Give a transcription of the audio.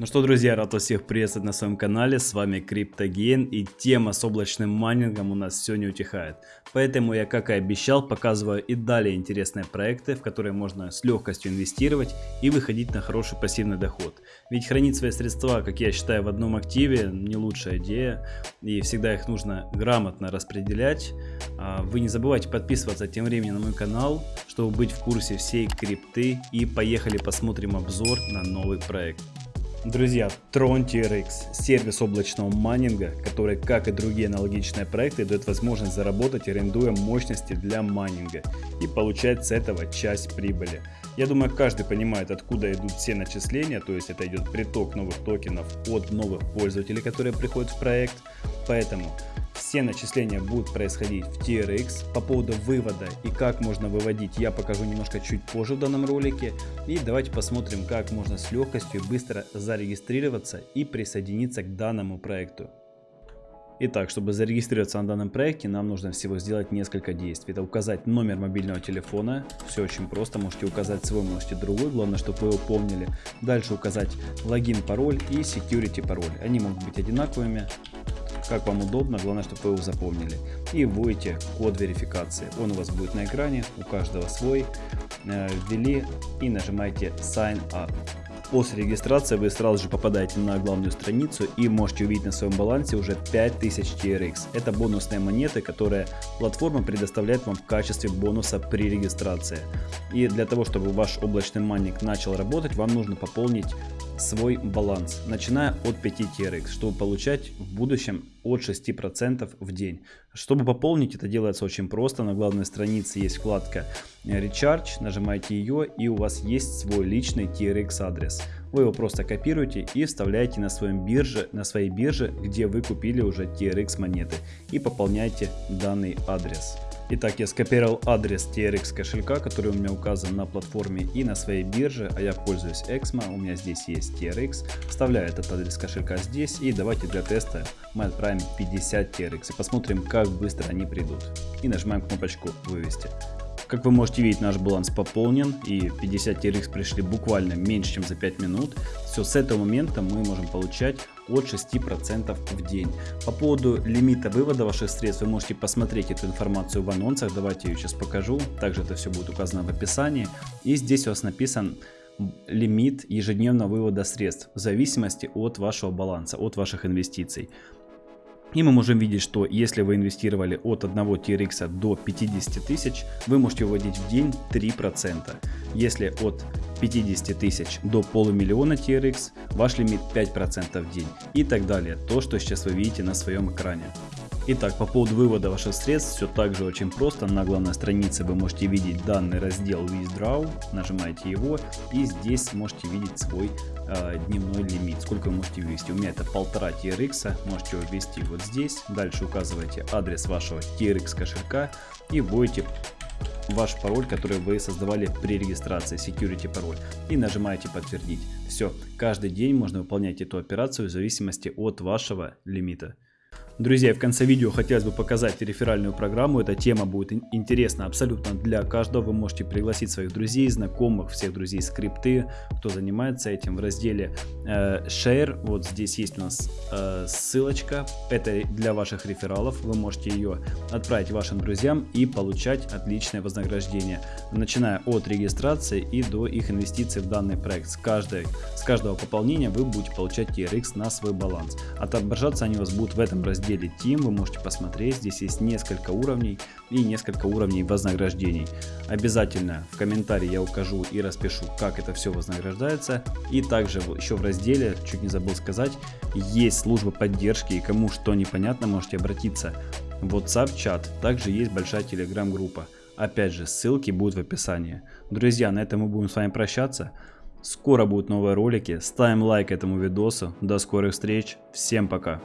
Ну что, друзья, рад вас всех приветствовать на своем канале, с вами CryptoGain и тема с облачным майнингом у нас все не утихает. Поэтому я, как и обещал, показываю и далее интересные проекты, в которые можно с легкостью инвестировать и выходить на хороший пассивный доход. Ведь хранить свои средства, как я считаю, в одном активе не лучшая идея, и всегда их нужно грамотно распределять. А вы не забывайте подписываться тем временем на мой канал, чтобы быть в курсе всей крипты и поехали посмотрим обзор на новый проект. Друзья, Tron TRX – сервис облачного майнинга, который, как и другие аналогичные проекты, дает возможность заработать, арендуя мощности для майнинга и получать с этого часть прибыли. Я думаю, каждый понимает, откуда идут все начисления, то есть это идет приток новых токенов от новых пользователей, которые приходят в проект. Поэтому все начисления будут происходить в TRX. По поводу вывода и как можно выводить я покажу немножко чуть позже в данном ролике. И давайте посмотрим как можно с легкостью быстро зарегистрироваться и присоединиться к данному проекту. Итак, чтобы зарегистрироваться на данном проекте, нам нужно всего сделать несколько действий. Это указать номер мобильного телефона. Все очень просто. Можете указать свой, можете другой. Главное, чтобы вы его помнили. Дальше указать логин, пароль и security пароль. Они могут быть одинаковыми как вам удобно, главное, чтобы вы его запомнили. И вводите код верификации. Он у вас будет на экране, у каждого свой. Э, ввели и нажимаете Sign Up. После регистрации вы сразу же попадаете на главную страницу и можете увидеть на своем балансе уже 5000 TRX. Это бонусные монеты, которые платформа предоставляет вам в качестве бонуса при регистрации. И для того, чтобы ваш облачный майнинг начал работать, вам нужно пополнить свой баланс, начиная от 5 TRX, чтобы получать в будущем от 6% в день. Чтобы пополнить, это делается очень просто. На главной странице есть вкладка Recharge, нажимаете ее и у вас есть свой личный TRX адрес. Вы его просто копируете и вставляете на, своем бирже, на своей бирже, где вы купили уже TRX монеты и пополняете данный адрес. Итак, я скопировал адрес TRX кошелька, который у меня указан на платформе и на своей бирже, а я пользуюсь Exmo, у меня здесь есть TRX. Вставляю этот адрес кошелька здесь и давайте для теста мы отправим 50 TRX и посмотрим, как быстро они придут. И нажимаем кнопочку вывести. Как вы можете видеть, наш баланс пополнен и 50 TRX пришли буквально меньше, чем за 5 минут. Все, с этого момента мы можем получать от 6% в день. По поводу лимита вывода ваших средств вы можете посмотреть эту информацию в анонсах. Давайте я ее сейчас покажу. Также это все будет указано в описании. И здесь у вас написан лимит ежедневного вывода средств в зависимости от вашего баланса, от ваших инвестиций. И мы можем видеть, что если вы инвестировали от 1 TRX до 50 тысяч, вы можете выводить в день 3%. Если от 50 тысяч до полумиллиона TRX, ваш лимит 5% в день и так далее. То, что сейчас вы видите на своем экране. Итак, по поводу вывода ваших средств, все также очень просто. На главной странице вы можете видеть данный раздел Withdraw, нажимаете его и здесь можете видеть свой э, дневной лимит, сколько вы можете ввести. У меня это полтора TRX, можете его ввести вот здесь. Дальше указываете адрес вашего TRX кошелька и вводите ваш пароль, который вы создавали при регистрации, security пароль, и нажимаете подтвердить. Все, каждый день можно выполнять эту операцию в зависимости от вашего лимита. Друзья, в конце видео хотелось бы показать реферальную программу. Эта тема будет интересна абсолютно для каждого. Вы можете пригласить своих друзей, знакомых, всех друзей скрипты, кто занимается этим в разделе э, Share. Вот здесь есть у нас э, ссылочка. Это для ваших рефералов. Вы можете ее отправить вашим друзьям и получать отличное вознаграждение. Начиная от регистрации и до их инвестиций в данный проект. С, каждой, с каждого пополнения вы будете получать TRX на свой баланс. Отображаться они у вас будут в этом разделе разделе Team вы можете посмотреть, здесь есть несколько уровней и несколько уровней вознаграждений. Обязательно в комментарии я укажу и распишу, как это все вознаграждается. И также еще в разделе, чуть не забыл сказать, есть служба поддержки и кому что непонятно можете обратиться в WhatsApp чат. Также есть большая телеграм группа. Опять же, ссылки будут в описании. Друзья, на этом мы будем с вами прощаться. Скоро будут новые ролики. Ставим лайк этому видосу. До скорых встреч. Всем пока.